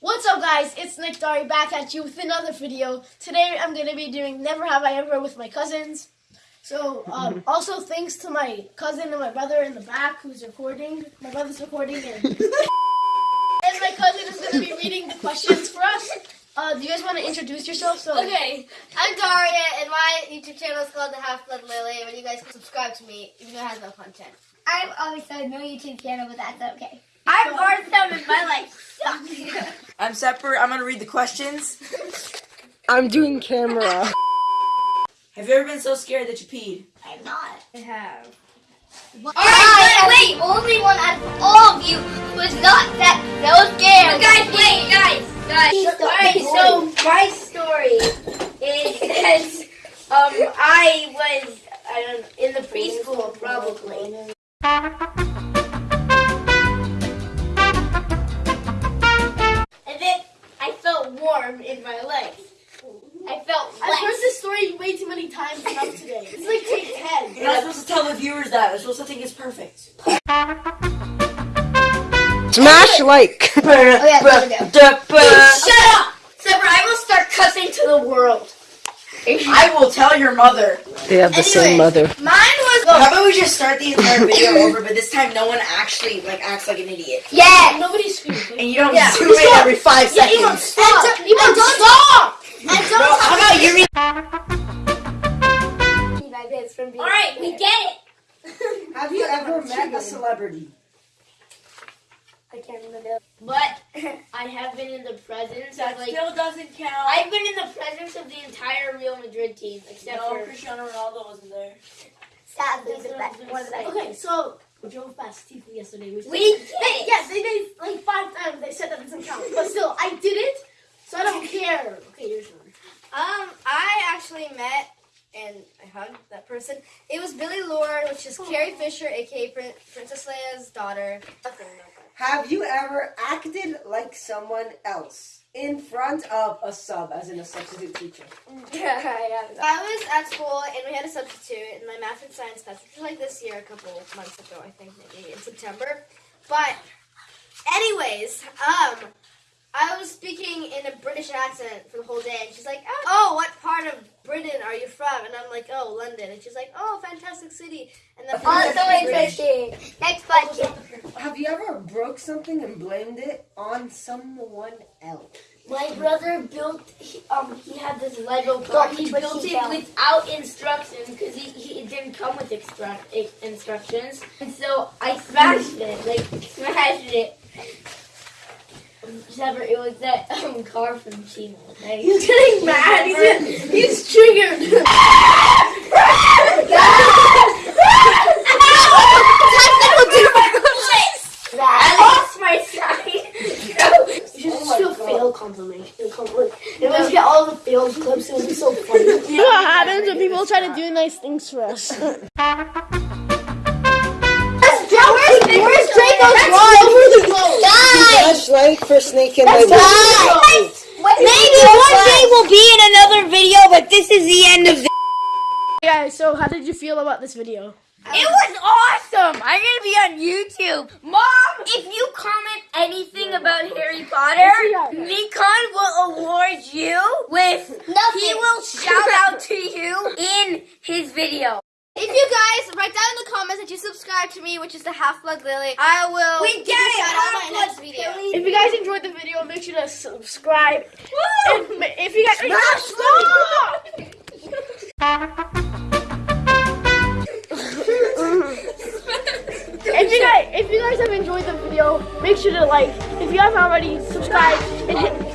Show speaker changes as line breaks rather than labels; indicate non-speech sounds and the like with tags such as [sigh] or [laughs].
What's up guys, it's Nick Dari back at you with another video. Today I'm going to be doing Never Have I Ever with my cousins. So, um, [laughs] also thanks to my cousin and my brother in the back who's recording. My brother's recording and, [laughs] and my cousin is going to be reading the questions for us. Uh, do you guys want to introduce yourself? So,
Okay, I'm Daria, and my YouTube channel is called The Half Blood Lily, and you guys can subscribe to me even though it has no content.
I'm always on no YouTube channel, but that's okay.
I'm Arthur, and my life sucks.
I'm separate. I'm gonna read the questions.
I'm doing camera.
Have you ever been so scared that you peed?
I'm not.
I have.
Alright, wait, only one out of all of you was not that so scared.
Guys, wait, guys, guys. Alright, so my story is um I was I don't know, in the preschool probably. In my legs. I felt
I've heard this story way too many times enough today. It's like take 10.
You're not supposed to tell the viewers that. They're supposed to think it's perfect.
Smash like. [laughs]
Oh, yeah, there we go.
Shut up! Separate, I will start cussing to the world.
I will tell your mother.
They have the same mother.
Mine was
How about we just start the entire video [coughs] over, but this time no one actually like acts like an idiot,
Yeah!
Nobody screams.
and you don't
Yeah.
zoom in every five
Yeah,
seconds.
Elon, stop!
And
Elon,
don't-
stop!
And don't
how about you read?
Alright, we get it. [laughs]
Have you ever met a celebrity?
I can't remember. But I have been in the presence of like
still doesn't count.
I've been in the presence of the entire Real Madrid team except
no,
for
Cristiano Ronaldo wasn't there.
Sadly, the best one of
gonna.
Okay, so we drove past Tifu yesterday. We,
we
They-
did it.
yes, they did like five times. They said that doesn't count, but still, I did it, so I don't care. Okay, yours one.
Um, I actually met and I hugged that person. It was Billie Lourd, which is Carrie Fisher, aka Prin- Princess Leia's daughter.
Have you ever acted like someone else in front of a sub, as in a substitute teacher? [laughs]
Yeah, yeah. I was at school and we had a substitute in my math and science class, which was like this year, a couple months ago, I think, maybe in September. But, anyways, um, I was speaking in a British accent for the whole day, and she's like, "Oh, what part of Britain are you from?" And I'm like, "Oh, London." And she's like, "Oh, fantastic city." And then
Also interesting. Next question.
Have you ever broke something and blamed it on someone else?
My brother built, he, um, he had this Lego car. He
but
built
he
it
fell.
without instructions because he, he it didn't come with extra, instructions. And so I smashed it, like [laughs] smashed it. Never, it was that um, car from Chino. Like, he's getting [laughs] mad. He's, he's triggered. [laughs] I lost my side.
You should just do a fail compilation. Compliment. And let's get all the failed clips. It would be so funny. [laughs]
You know what happens when people try to do nice things for us?
Where's Draco's
Smash like for Snake in my
Maybe one day we'll be in another video, but this is the end of the
Yeah, so how did you feel about this video?
It was awesome! I'm gonna be on YouTube. Mom, if you comment anything about Harry Potter, Nikon will award you with he will shout out to you in his video.
If you guys write down in the comments that you subscribe to me, which is the Half Blood Lily, I will
We
give
get
you
it,
shout out in my
Half-Blood
next video.
If you guys enjoyed the video, make sure to subscribe. If, if you guys stop! if [laughs] guys have enjoyed the video, make sure to like. If you haven't already, subscribe and hit